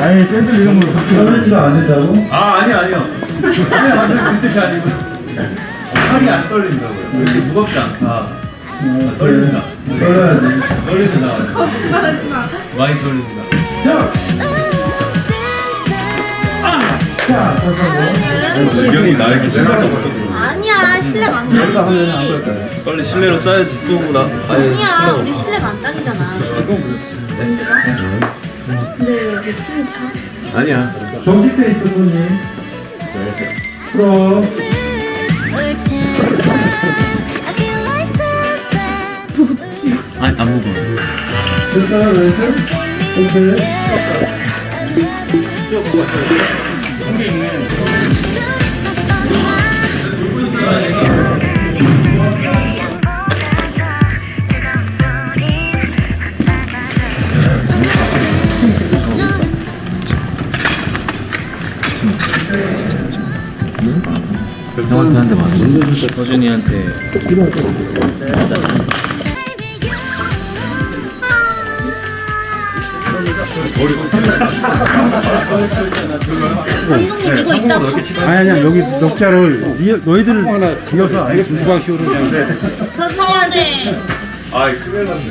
아니 샌들 이름으로 떨리지가 않는다고? 아 아니요 아니요. 아니요 아니요 그 뜻이 아니고 팔이 안 떨린다고요. 이렇게 무겁지 않다. 아, 떨린다. 떨어야지. 떨린다 많이 떨린다 자! 자, 다시 지경이 나에게 신발이 없어. 아니야 실내 만다니지 빨리 실내로 싸야지 수호보다 아니야 우리 실내 만다니잖아 근데 왜 숨이 차? 아니야 정식돼 있어, 손이. 풀어. 아니 안 무거워 됐어요, 왼손? 오케이. 형한테 한대 맞아 서준이한테. 감독님 이거 이따 아니 아니야. 여기 녹자를 니, 너희들을 이어서 아예 주방식으로 그냥. 선생님한테. 아이 큰일 났네